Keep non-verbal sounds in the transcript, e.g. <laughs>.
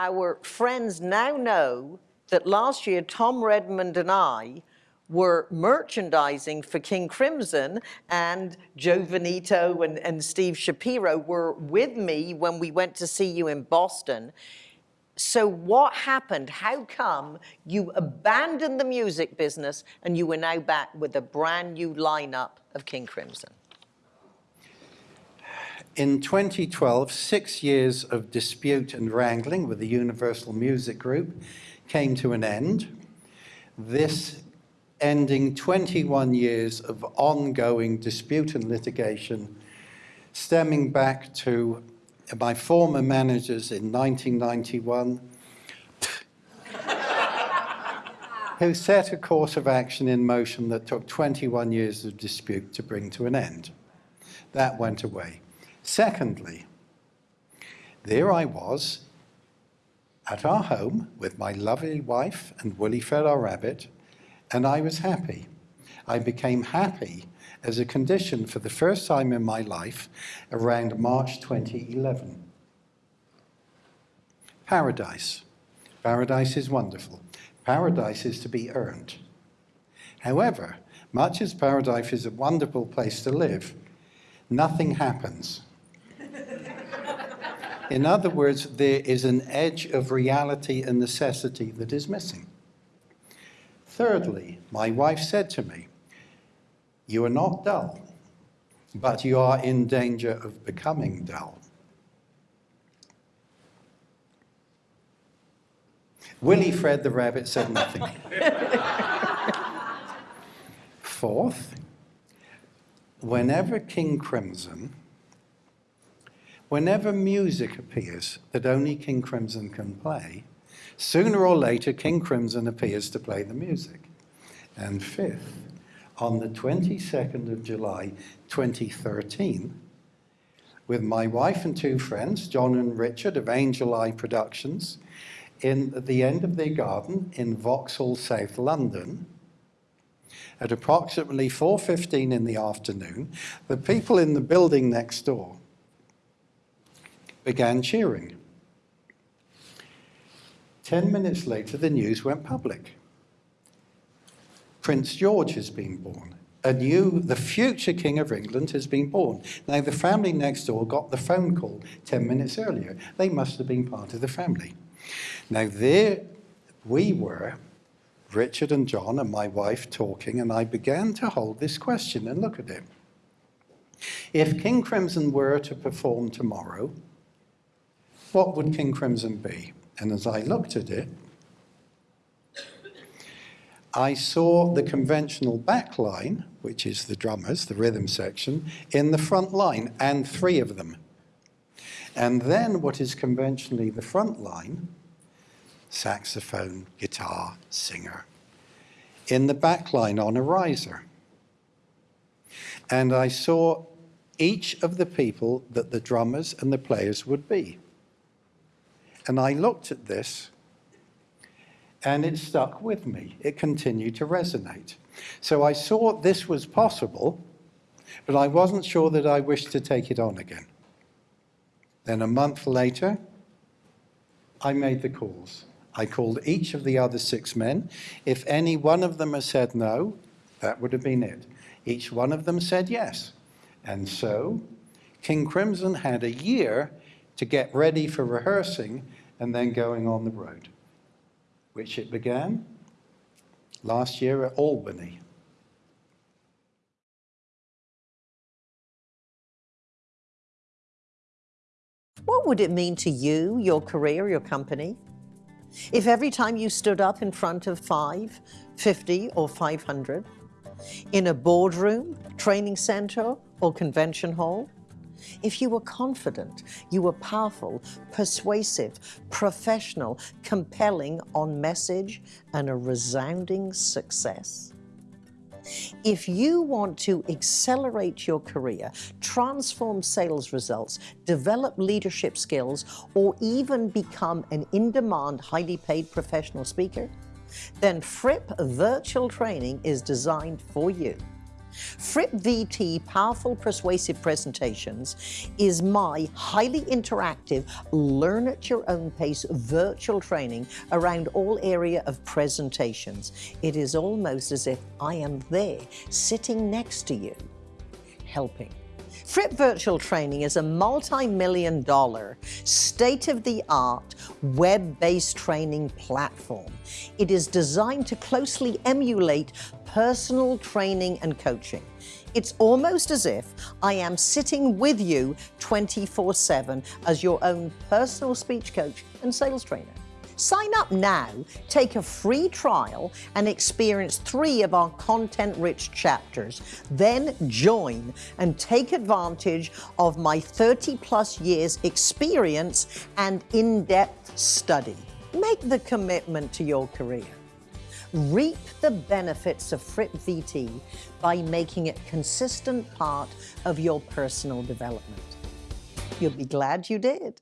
our friends now know that last year Tom Redmond and I were merchandising for King Crimson and Joe Venito and, and Steve Shapiro were with me when we went to see you in Boston. So what happened? How come you abandoned the music business and you are now back with a brand new lineup of King Crimson? In 2012, six years of dispute and wrangling with the Universal Music Group came to an end. This ending 21 years of ongoing dispute and litigation stemming back to my former managers in 1991 who set a course of action in motion that took 21 years of dispute to bring to an end. That went away. Secondly, there I was at our home with my lovely wife and woolly our rabbit, and I was happy. I became happy as a condition for the first time in my life around March 2011. Paradise. Paradise is wonderful. Paradise is to be earned. However, much as paradise is a wonderful place to live, nothing happens. In other words, there is an edge of reality and necessity that is missing. Thirdly, my wife said to me, you are not dull, but you are in danger of becoming dull. Willie Fred the rabbit said nothing. <laughs> Fourth, whenever King Crimson, whenever music appears that only King Crimson can play, sooner or later King Crimson appears to play the music. And fifth, on the 22nd of July 2013 with my wife and two friends, John and Richard of Angel Eye Productions, in the end of their garden in Vauxhall, South London. At approximately 4.15 in the afternoon, the people in the building next door began cheering. Ten minutes later, the news went public. Prince George has been born. A new, the future King of England has been born. Now, the family next door got the phone call 10 minutes earlier. They must have been part of the family. Now, there we were, Richard and John and my wife talking, and I began to hold this question and look at it. If King Crimson were to perform tomorrow, what would King Crimson be? And as I looked at it, I saw the conventional back line, which is the drummers, the rhythm section, in the front line, and three of them. And then what is conventionally the front line, saxophone, guitar, singer, in the back line on a riser. And I saw each of the people that the drummers and the players would be. And I looked at this and it stuck with me. It continued to resonate. So I saw this was possible, but I wasn't sure that I wished to take it on again. Then a month later, I made the calls. I called each of the other six men. If any one of them had said no, that would have been it. Each one of them said yes. And so King Crimson had a year to get ready for rehearsing and then going on the road which it began last year at Albany. What would it mean to you, your career, your company, if every time you stood up in front of five, 50 or 500, in a boardroom, training center or convention hall, if you were confident, you were powerful, persuasive, professional, compelling on message, and a resounding success. If you want to accelerate your career, transform sales results, develop leadership skills, or even become an in-demand, highly paid professional speaker, then Fripp Virtual Training is designed for you. Fripp VT Powerful Persuasive Presentations is my highly interactive, learn at your own pace virtual training around all area of presentations. It is almost as if I am there, sitting next to you, helping. Fripp Virtual Training is a multi-million dollar, state-of-the-art, web-based training platform. It is designed to closely emulate personal training and coaching. It's almost as if I am sitting with you 24-7 as your own personal speech coach and sales trainer. Sign up now, take a free trial, and experience three of our content-rich chapters. Then join and take advantage of my 30-plus years experience and in-depth study. Make the commitment to your career. Reap the benefits of Fripp VT by making it consistent part of your personal development. You'll be glad you did.